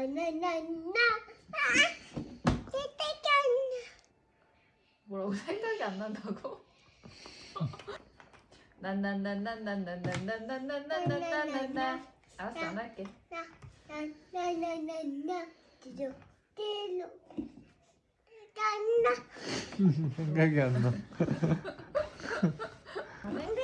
나나나나 세탁기 뭐라고 생각이 안 난다고? 난난난난난난난난난난난난난 알았어 안 할게 나나나나나 뒤로 뒤로 나나 생각이 안 나. 안 해? 우리